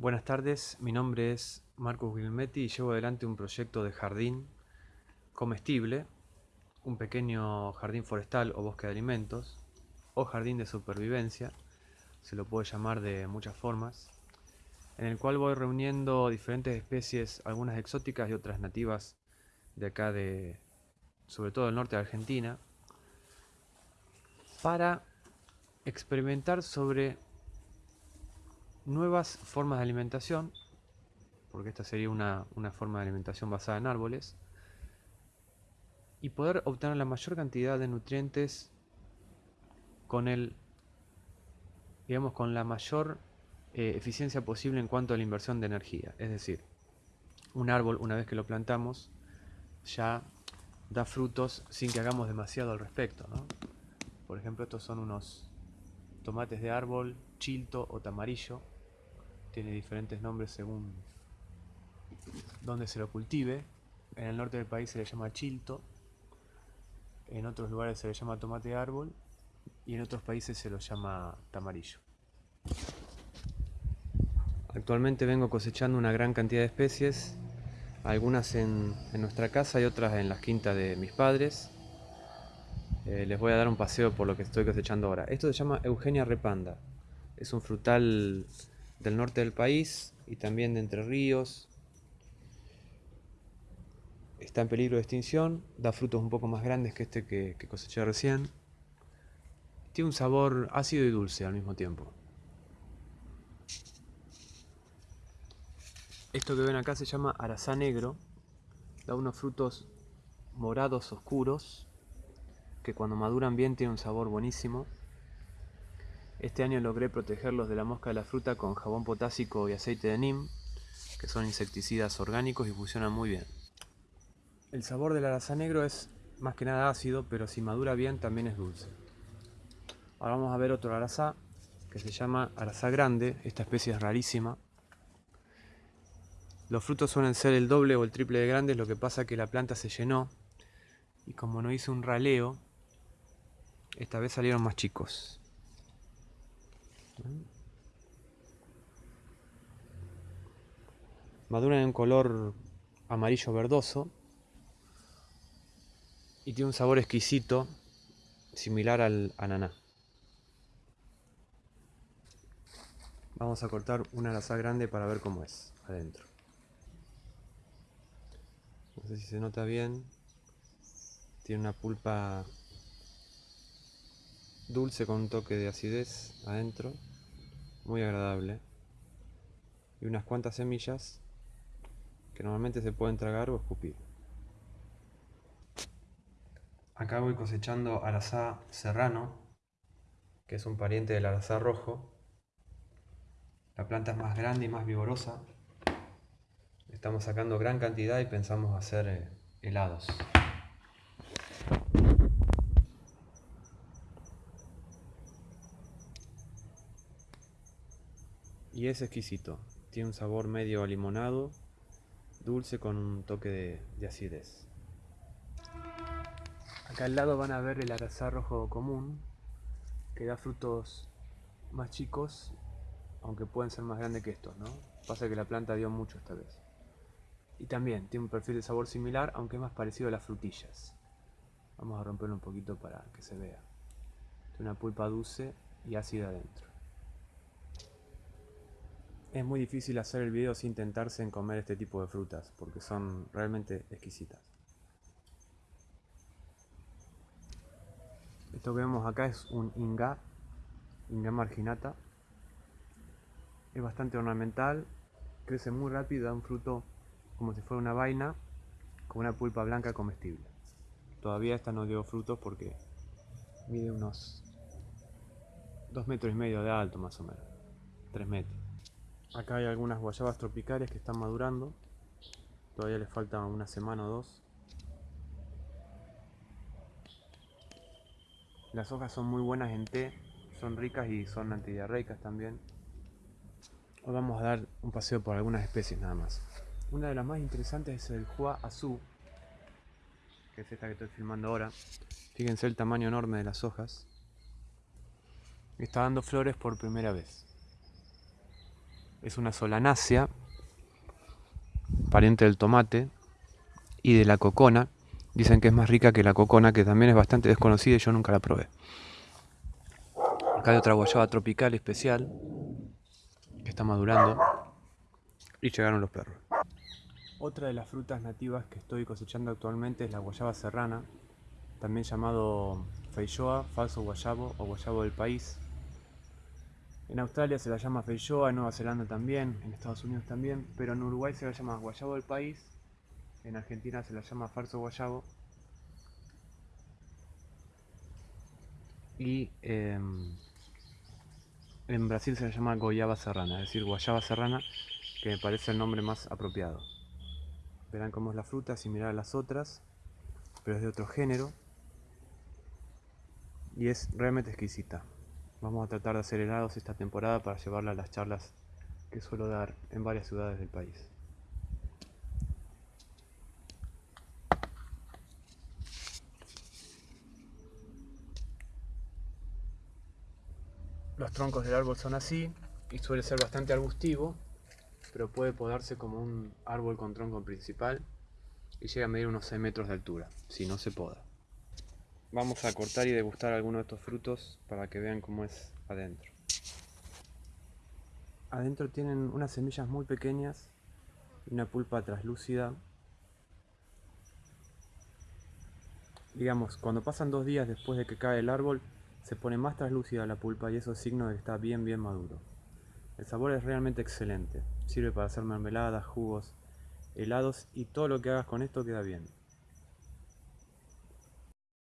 Buenas tardes, mi nombre es Marcos Guilmetti y llevo adelante un proyecto de jardín comestible, un pequeño jardín forestal o bosque de alimentos, o jardín de supervivencia, se lo puede llamar de muchas formas, en el cual voy reuniendo diferentes especies, algunas exóticas y otras nativas de acá de, sobre todo del norte de Argentina, para experimentar sobre nuevas formas de alimentación, porque esta sería una, forma de alimentación basada en árboles, y poder obtener la mayor cantidad de nutrientes con el digamos con la mayor eh, eficiencia posible en cuanto a la inversión de energía. Es decir, un árbol una vez que lo plantamos ya da frutos sin que hagamos demasiado al respecto. Por ejemplo, estos son unos tomates de árbol, chilto o tamarillo, tiene diferentes nombres según donde se lo cultive. En el norte del país se le llama chilto, en otros lugares se le llama tomate árbol y en otros países se lo llama tamarillo. Actualmente vengo cosechando una gran cantidad de especies, algunas en, nuestra casa y otras en las quintas de mis padres. Eh, les voy a dar un paseo por lo que estoy cosechando ahora. Esto se llama Eugenia repanda. Es un frutal del norte del país y también de Entre Ríos. Está en peligro de extinción, da frutos un poco más grandes que este que, coseché recién. Tiene un sabor ácido y dulce al mismo tiempo. Esto que ven acá se llama arazá negro. Da unos frutos morados oscuros que cuando maduran bien tienen un sabor buenísimo. Este año logré protegerlos de la mosca de la fruta con jabón potásico y aceite de neem, que son insecticidas orgánicos y funcionan muy bien. El sabor del arazá negro es más que nada ácido, pero si madura bien también es dulce. Ahora vamos a ver otro arazá, que se llama arazá grande, esta especie es rarísima. Los frutos suelen ser el doble o el triple de grandes, lo que pasa que la planta se llenó y como no hice un raleo, esta vez salieron más chicos. Madura en un color amarillo verdoso y tiene un sabor exquisito similar al ananá. Vamos a cortar una laza grande para ver cómo es adentro. No sé si se nota bien. Tiene una pulpa dulce con un toque de acidez adentro muy agradable y unas cuantas semillas que normalmente se pueden tragar o escupir. Acá voy cosechando arazá serrano, que es un pariente del arazá rojo. La planta es más grande y más vigorosa. Estamos sacando gran cantidad y pensamos hacer eh, helados. Y es exquisito. Tiene un sabor medio limonado, dulce con un toque de, acidez. Acá al lado van a ver el arazá rojo común, que da frutos más chicos, aunque pueden ser más grandes que estos, ¿no? Pasa que la planta dio mucho esta vez. Y también tiene un perfil de sabor similar, aunque es más parecido a las frutillas. Vamos a romperlo un poquito para que se vea. Tiene una pulpa dulce y ácida adentro. Es muy difícil hacer el video sin tentarse en comer este tipo de frutas, porque son realmente exquisitas. Esto que vemos acá es un inga, inga marginata. Es bastante ornamental, crece muy rápido, da un fruto como si fuera una vaina, con una pulpa blanca comestible. Todavía esta no dio frutos porque mide unos 2 metros y medio de alto más o menos, 3 metros. Acá hay algunas guayabas tropicales que están madurando. Todavía les falta una semana o dos. Las hojas son muy buenas en té, son ricas y son antidiarreicas también. Hoy vamos a dar un paseo por algunas especies nada más. Una de las más interesantes es el Hua Azú, que es esta que estoy filmando ahora. Fíjense el tamaño enorme de las hojas. Está dando flores por primera vez. Es una solanácea, pariente del tomate y de la cocona. Dicen que es más rica que la cocona, que también es bastante desconocida y yo nunca la probé. Acá hay otra guayaba tropical especial que está madurando y llegaron los perros. Otra de las frutas nativas que estoy cosechando actualmente es la guayaba serrana, también llamado feijoa, falso guayabo o guayabo del país. En Australia se la llama feijoa, en Nueva Zelanda también, en Estados Unidos también, pero en Uruguay se la llama guayabo del país, en Argentina se la llama falso guayabo y em, en Brasil se la llama goyaba serrana, es decir, guayaba serrana, que me parece el nombre más apropiado. Verán cómo es la fruta, similar a las otras, pero es de otro género y es realmente exquisita. Vamos a tratar de hacer helados esta temporada para llevarla a las charlas que suelo dar en varias ciudades del país. Los troncos del árbol son así y suele ser bastante arbustivo, pero puede podarse como un árbol con tronco principal y llega a medir unos 6 metros de altura, si no se poda. Vamos a cortar y degustar algunos de estos frutos para que vean cómo es adentro. Adentro tienen unas semillas muy pequeñas y una pulpa translúcida. Digamos, cuando pasan dos días después de que cae el árbol, se pone más translúcida la pulpa y eso es signo de que está bien bien maduro. El sabor es realmente excelente, sirve para hacer mermeladas, jugos, helados y todo lo que hagas con esto queda bien.